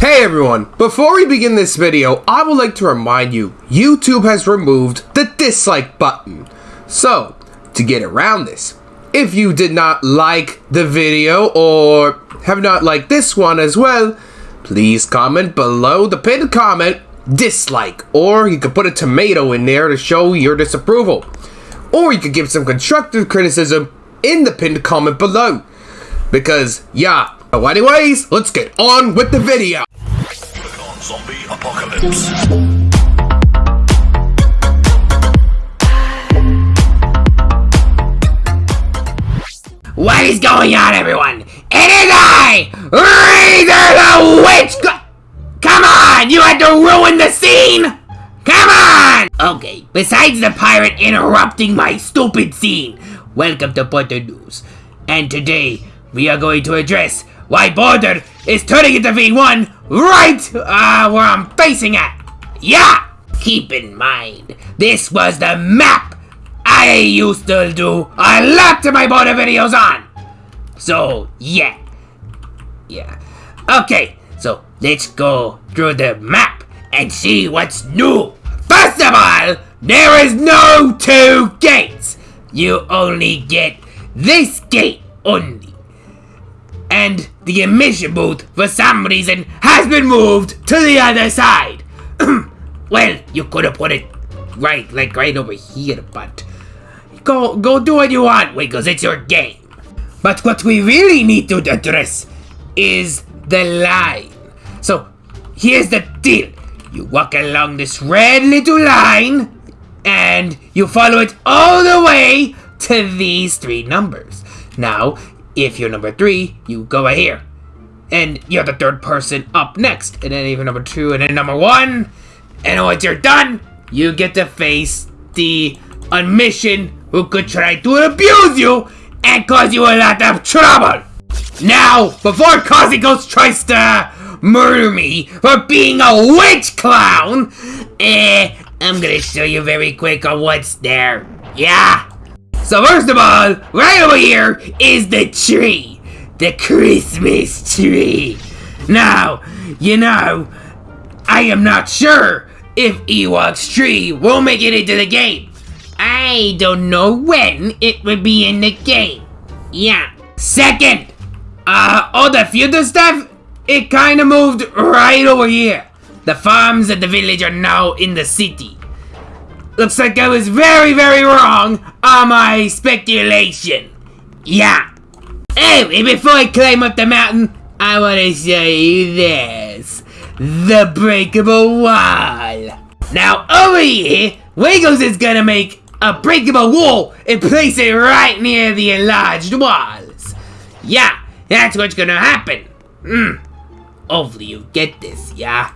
Hey everyone, before we begin this video, I would like to remind you, YouTube has removed the dislike button. So, to get around this, if you did not like the video or have not liked this one as well, please comment below the pinned comment dislike, or you could put a tomato in there to show your disapproval. Or you could give some constructive criticism in the pinned comment below. Because, yeah. So anyways, let's get on with the video. Zombie apocalypse. What is going on, everyone? It is I, Razor the Witch. Come on, you had to ruin the scene. Come on. Okay. Besides the pirate interrupting my stupid scene, welcome to Border News. And today we are going to address why Border is turning into V1 right uh, where I'm facing at. Yeah. Keep in mind, this was the map I used to do a lot of my border videos on. So, yeah. Yeah. Okay, so let's go through the map and see what's new. First of all, there is no two gates. You only get this gate only. And the emission booth, for some reason, has been moved to the other side. well, you could have put it right, like right over here, but go go do what you want, Wiggles. It's your game. But what we really need to address is the line. So here's the deal: you walk along this red little line, and you follow it all the way to these three numbers. Now, if you're number three, you go right here. And you're the third person up next. And then even number two, and then number one. And once you're done, you get to face the admission who could try to abuse you and cause you a lot of trouble. Now, before Causey Ghost tries to murder me for being a witch clown, eh, I'm gonna show you very quick on what's there. Yeah. So first of all, right over here is the tree. The Christmas tree. Now, you know, I am not sure if Ewok's tree will make it into the game. I don't know when it will be in the game. Yeah. Second, uh, all the future stuff, it kinda moved right over here. The farms and the village are now in the city. Looks like I was very, very wrong on my speculation. Yeah. Anyway, before I climb up the mountain, I want to show you this. The breakable wall. Now, over here, Wiggles is gonna make a breakable wall and place it right near the enlarged walls. Yeah, that's what's gonna happen. Hmm. Hopefully you get this, yeah?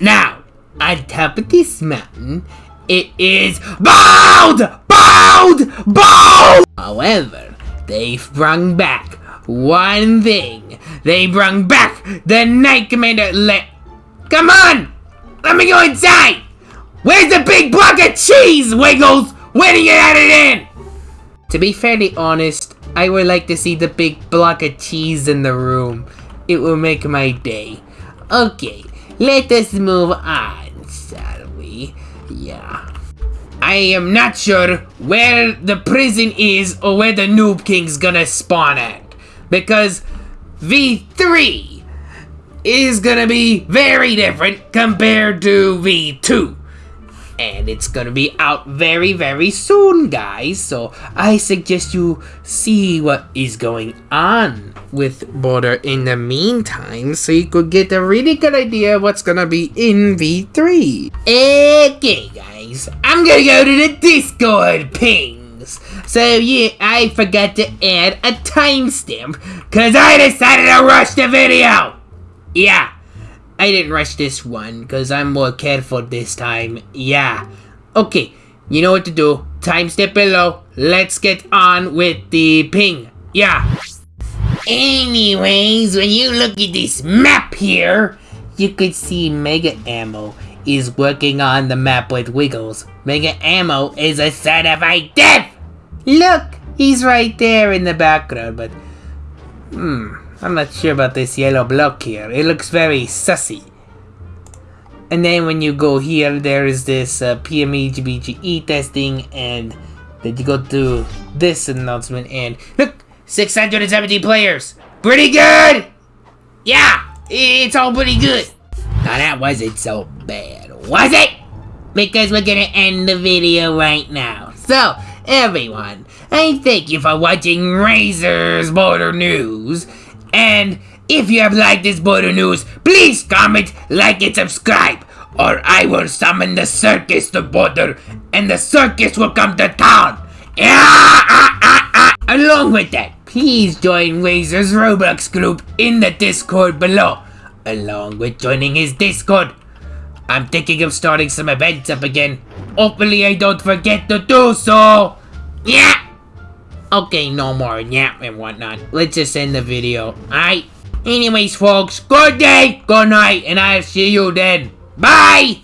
Now, on top of this mountain, it is BOWED! BOWED! BOWED! However, they've back one thing. They brought back the Night Commander let... Come on! Let me go inside! Where's the big block of cheese, Wiggles? When are you it in? To be fairly honest, I would like to see the big block of cheese in the room. It will make my day. Okay, let us move on? Yeah. I am not sure where the prison is or where the Noob King's gonna spawn at. Because V3 is gonna be very different compared to V2 and it's gonna be out very very soon guys. So i suggest you see what is going on with border in the meantime so you could get a really good idea what's gonna be in v3 okay guys. I'm gonna go to the discord pings. So yeah i forgot to add a timestamp because i decided to rush the video. Yeah I didn't rush this one because I'm more careful this time. Yeah. Okay, you know what to do. Time step below. Let's get on with the ping. Yeah. Anyways, when you look at this map here, you could see Mega Ammo is working on the map with Wiggles. Mega Ammo is a certified death! Look, he's right there in the background, but... Hmm, I'm not sure about this yellow block here. It looks very sussy. And then when you go here, there is this uh, PME GBGE testing, and then you go to this announcement, and look, 670 players. Pretty good. Yeah, it's all pretty good. Now that wasn't so bad, was it? Because we're gonna end the video right now. So, everyone, I thank you for watching Razor's Border News. And if you have liked this Border News, please comment, like, and subscribe. Or I will summon the circus to Border, and the circus will come to town. Ah, ah, ah. Along with that, please join Razor's Roblox group in the Discord below, along with joining his Discord. I'm thinking of starting some events up again. Hopefully I don't forget to do so. Yeah. Okay, no more yap and whatnot. Let's just end the video. Alright. Anyways, folks, good day, good night, and I'll see you then. Bye!